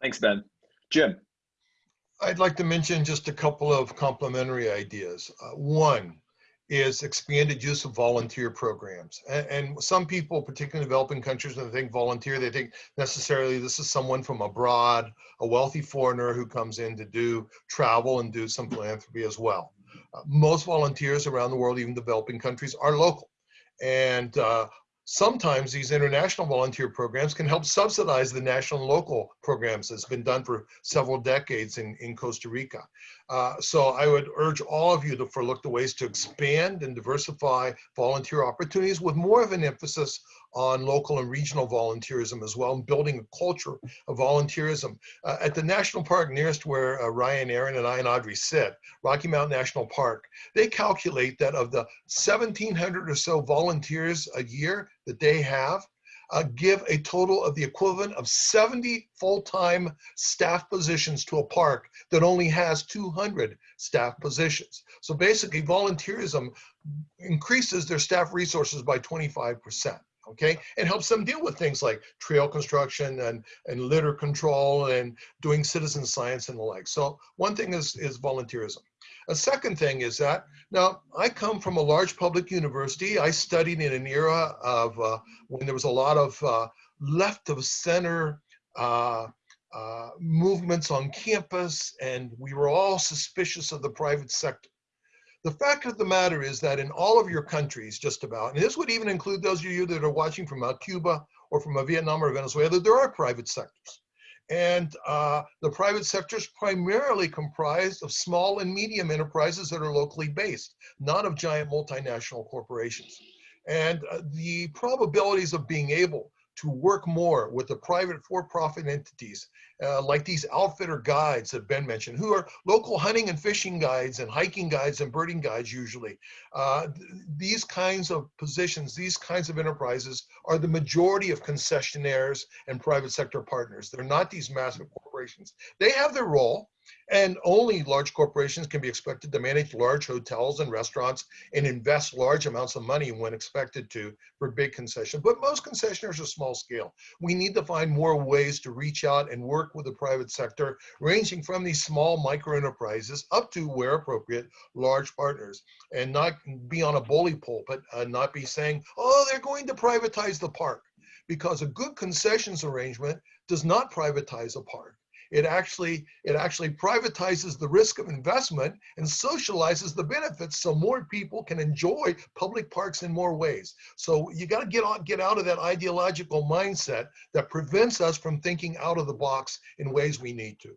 A: Thanks, Ben. Jim.
D: I'd like to mention just a couple of complementary ideas. Uh, one is expanded use of volunteer programs. And, and, some people, particularly in developing countries, when they think volunteer, they think necessarily this is someone from abroad, a wealthy foreigner who comes in to do travel and do some philanthropy as well. Uh, most volunteers around the world, even developing countries, are local. And uh, sometimes these international volunteer programs can help subsidize the national and local programs that's been done for several decades in, in Costa Rica. Uh, so I would urge all of you to look to ways to expand and diversify volunteer opportunities with more of an emphasis on local and regional volunteerism as well, and building a culture of volunteerism. Uh, at the national park nearest where uh, Ryan, Erin, and I and Audrey sit, Rocky Mountain National Park, they calculate that of the 1,700 or so volunteers a year that they have, uh, give a total of the equivalent of 70 full-time staff positions to a park that only has 200 staff positions. So basically volunteerism increases their staff resources by 25%. Okay, and helps them deal with things like trail construction and, and litter control and doing citizen science and the like. So one thing is, is volunteerism. A second thing is that now I come from a large public university. I studied in an era of uh, when there was a lot of uh, left of center uh, uh movements on campus, and we were all suspicious of the private sector. The fact of the matter is that in all of your countries, just about, and this would even include those of you that are watching from uh, Cuba or from uh, Vietnam or Venezuela, there are private sectors. And uh, the private sector is primarily comprised of small and medium enterprises that are locally based, not of giant multinational corporations. And uh, the probabilities of being able to work more with the private for-profit entities uh, like these outfitter guides that Ben mentioned, who are local hunting and fishing guides and hiking guides and birding guides usually. Uh, th these kinds of positions, these kinds of enterprises are the majority of concessionaires and private sector partners. They're not these massive corporations. They have their role, and only large corporations can be expected to manage large hotels and restaurants and invest large amounts of money when expected to for big concessions. But most concessionaires are small scale. We need to find more ways to reach out and work with the private sector, ranging from these small micro enterprises up to, where appropriate, large partners, and not be on a bully pulpit, uh, not be saying, oh, they're going to privatize the park. Because a good concessions arrangement does not privatize a park it actually it actually privatizes the risk of investment and socializes the benefits so more people can enjoy public parks in more ways. So you got to get on get out of that ideological mindset that prevents us from thinking out of the box in ways we need to.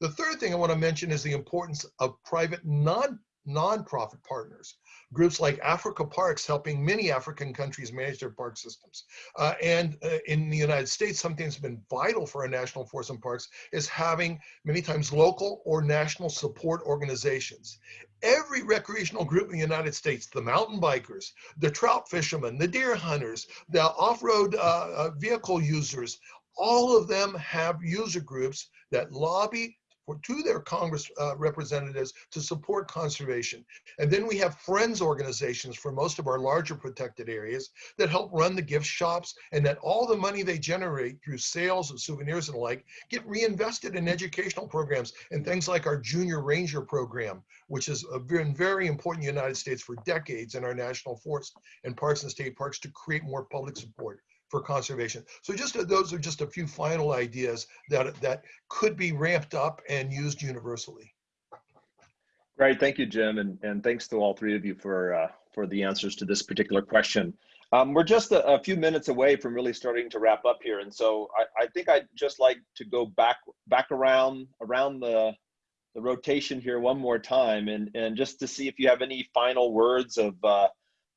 D: The third thing i want to mention is the importance of private non nonprofit partners groups like Africa Parks helping many African countries manage their park systems. Uh, and uh, in the United States, something that's been vital for our national forest and parks is having many times local or national support organizations. Every recreational group in the United States, the mountain bikers, the trout fishermen, the deer hunters, the off-road uh, uh vehicle users, all of them have user groups that lobby for, to their Congress uh, representatives to support conservation. And then we have friends organizations for most of our larger protected areas that help run the gift shops and that all the money they generate through sales of souvenirs and like get reinvested in educational programs and things like our Junior Ranger program, which has been very important in the United States for decades in our national forest and parks and state parks to create more public support for conservation. So just uh, those are just a few final ideas that that could be ramped up and used universally.
A: Great, thank you, Jim, and, and thanks to all three of you for uh, for the answers to this particular question. Um, we're just a, a, few minutes away from really starting to wrap up here, and so I, I think I'd just like to go back back around around the the rotation here one more time, and and just to see if you have any final words of uh,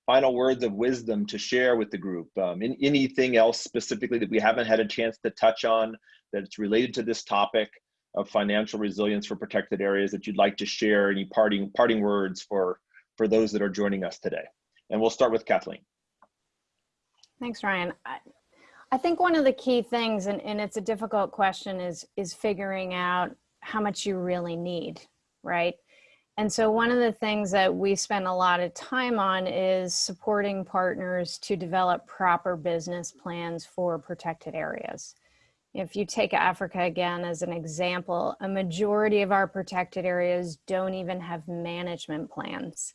A: final words of wisdom to share with the group? Um, in, anything else specifically that we haven't had a chance to touch on that's related to this topic of financial resilience for protected areas that you'd like to share? Any parting parting words for for those that are joining us today? And we'll start with Kathleen.
B: Thanks, Ryan. I, I think one of the key things, and, and it's a difficult question, is is figuring out how much you really need, right? And so one of the things that we spend a lot of time on is supporting partners to develop proper business plans for protected areas. If you take Africa again as an example, a majority of our protected areas don't even have management plans.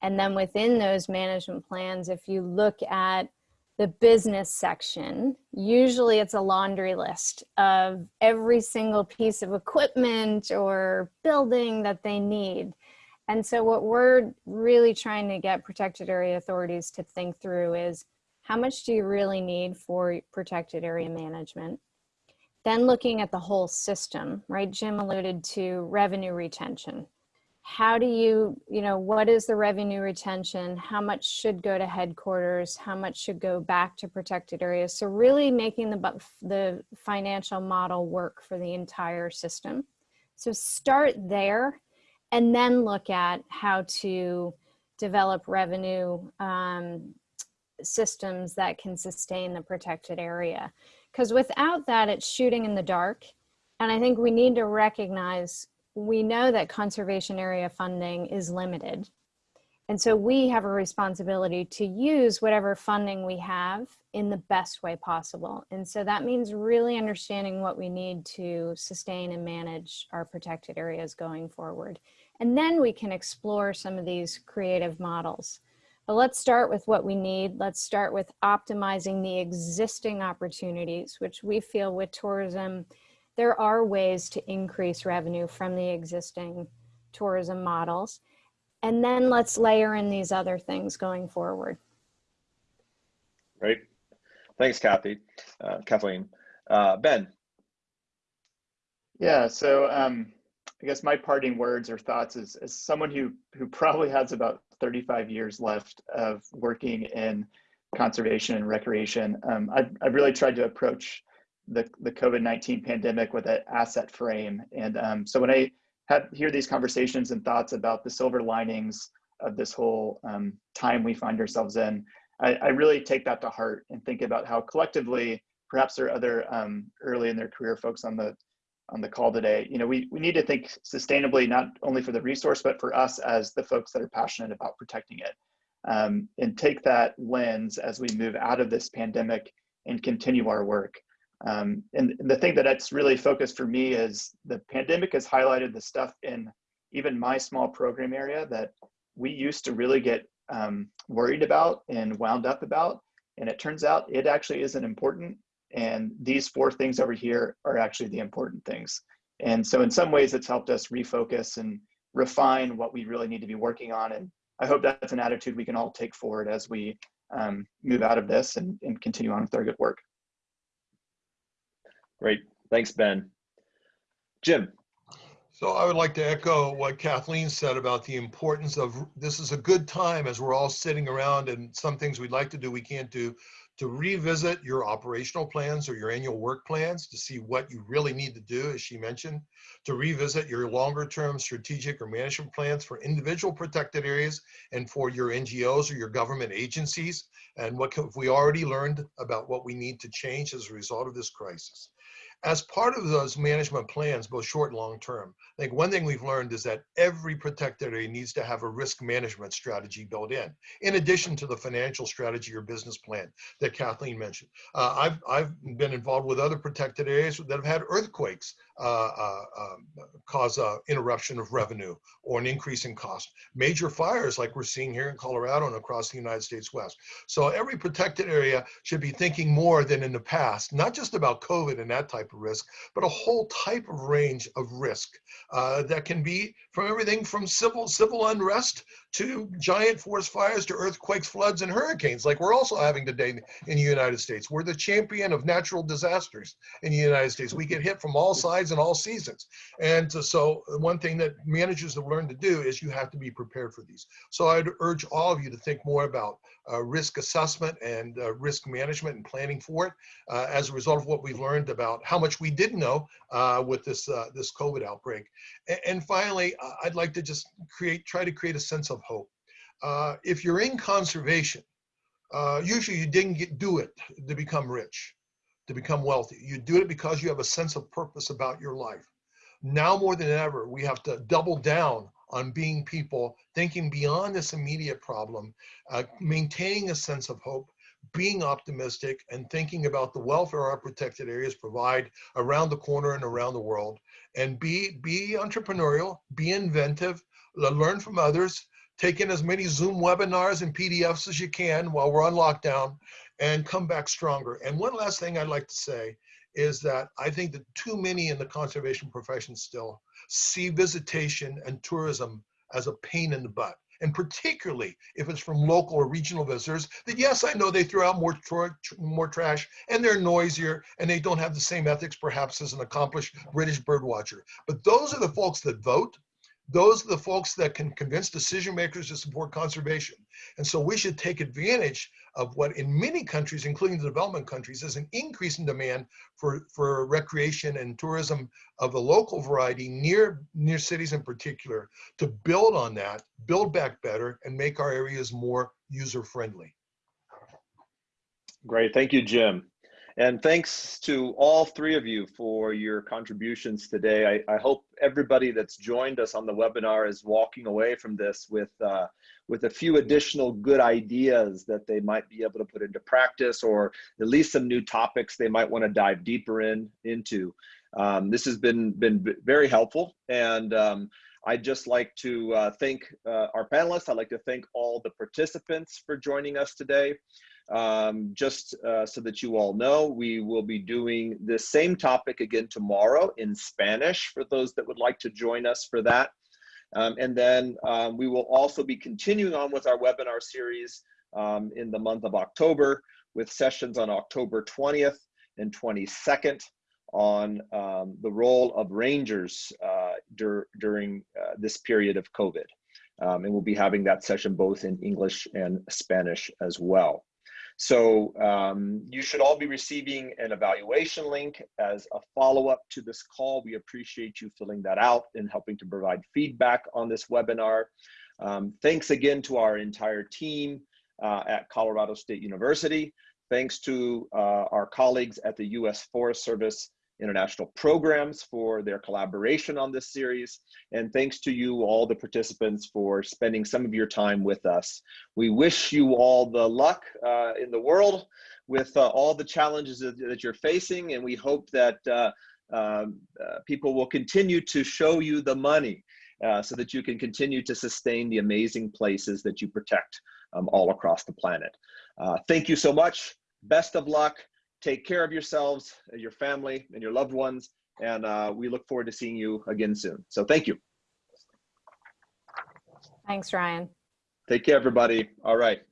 B: And then within those management plans, if you look at the business section, usually it's a laundry list of every single piece of equipment or building that they need. And so what we're really trying to get protected area authorities to think through is how much do you really need for protected area management? Then looking at the whole system, right? Jim alluded to revenue retention how do you, you know, what is the revenue retention? How much should go to headquarters? How much should go back to protected areas? So really making the, the financial model work for the entire system. So start there and then look at how to develop revenue um, systems that can sustain the protected area. Because without that, it's shooting in the dark. And I think we need to recognize, we know that conservation area funding is limited. And so we have a responsibility to use whatever funding we have in the best way possible. And so that means really understanding what we need to sustain and manage our protected areas going forward. And then we can explore some of these creative models. But let's start with what we need. Let's start with optimizing the existing opportunities, which we feel with tourism, there are ways to increase revenue from the existing tourism models. And then let's layer in these other things going forward.
A: Great. Thanks, Kathy, uh, Kathleen. Uh, ben.
C: Yeah, so um, I guess my parting words or thoughts is as someone who who probably has about 35 years left of working in conservation and recreation, um, I've, I've really tried to approach the, the COVID-19 pandemic with an asset frame. And um, so when I have, hear these conversations and thoughts about the silver linings of this whole um, time we find ourselves in, I, I, really take that to heart and think about how collectively, perhaps there are other um, early in their career folks on the on the call today. You know, we, we need to think sustainably, not only for the resource, but for us as the folks that are passionate about protecting it. Um, and take that lens as we move out of this pandemic and continue our work. Um, and the thing that that's really focused for me is the pandemic has highlighted the stuff in even my small program area that we used to really get um, worried about and wound up about. And it turns out it actually isn't important and these four things over here are actually the important things. And so in some ways it's helped us refocus and refine what we really need to be working on. And I hope that's an attitude we can all take forward as we um, move out of this and, and continue on with our good work.
A: Great, thanks, Ben. Jim.
D: So I would like to echo what Kathleen said about the importance of this is a good time as we're all sitting around and some things we'd like to do we can't do to revisit your operational plans or your annual work plans to see what you really need to do, as she mentioned, to revisit your longer term strategic or management plans for individual protected areas and for your NGOs or your government agencies, and what have we already learned about what we need to change as a result of this crisis. As part of those management plans, both short and long term, I think one thing we've learned is that every protected area needs to have a risk management strategy built in, in addition to the financial strategy or business plan that Kathleen mentioned. Uh, I've, I've been involved with other protected areas that have had earthquakes uh, uh, um, cause a interruption of revenue or an increase in cost. Major fires like we're seeing here in Colorado and across the United States West. So every protected area should be thinking more than in the past, not just about COVID and that type of risk, but a whole type of range of risk uh, that can be from everything from civil civil unrest to giant forest fires to earthquakes, floods, and hurricanes, like we're also having today in the United States. We're the champion of natural disasters in the United States. We get hit from all sides and all seasons. And so one thing that managers have learned to do is you have to be prepared for these. So I'd urge all of you to think more about uh, risk assessment and uh, risk management and planning for it uh, as a result of what we've learned about how much we didn't know uh, with this, uh, this COVID outbreak. And, and finally, I'd like to just create, try to create a sense of hope. Uh, if you're in conservation, uh, usually you didn't get, do it to become rich, to become wealthy. You do it because you have a sense of purpose about your life. Now more than ever, we have to double down on being people, thinking beyond this immediate problem, uh, maintaining a sense of hope, being optimistic and thinking about the welfare our protected areas provide around the corner and around the world and be be entrepreneurial be inventive learn from others take in as many Zoom webinars and PDFs as you can while we're on lockdown and come back stronger. And one last thing I'd like to say is that I think that too many in the conservation profession still see visitation and tourism as a pain in the butt. And particularly if it's from local or regional visitors, that yes, I know they throw out more, more trash and they're noisier and they don't have the same ethics perhaps as an accomplished British birdwatcher. But those are the folks that vote those are the folks that can convince decision makers to support conservation. And so we should take advantage of what in many countries, including the development countries, is an increase in demand for, for recreation and tourism of the local variety near, near cities in particular to build on that, build back better and make our areas more user friendly.
A: Great, thank you, Jim. And thanks to all three of you for your contributions today. I, I hope everybody that's joined us on the webinar is walking away from this with, uh, with a few additional good ideas that they might be able to put into practice or at least some new topics they might want to dive deeper in into. Um, this has been, been very helpful and um, I'd just like to uh, thank uh, our panelists. I'd like to thank all the participants for joining us today. Um, just uh, so that you all know, we will be doing the same topic again tomorrow in Spanish for those that would like to join us for that. Um, and then um, we will also be continuing on with our webinar series um, in the month of October with sessions on October 20th and 22nd on um, the role of rangers uh, dur during uh, this period of COVID. Um, and we'll be having that session both in English and Spanish as well. So um, you should all be receiving an evaluation link as a follow-up to this call. We appreciate you filling that out and helping to provide feedback on this webinar. Um, thanks again to our entire team uh, at Colorado State University. Thanks to uh, our colleagues at the U.S. Forest Service International Programs for their collaboration on this series. And thanks to you, all the participants, for spending some of your time with us. We wish you all the luck uh, in the world with uh, all the challenges that, you're facing. And we hope that uh, um, uh, people will continue to show you the money uh, so that you can continue to sustain the amazing places that you protect um, all across the planet. Uh, thank you so much. Best of luck take care of yourselves, your family, and your loved ones. And uh, we look forward to seeing you again soon. So thank you.
B: Thanks, Ryan.
A: Take care, everybody. All right.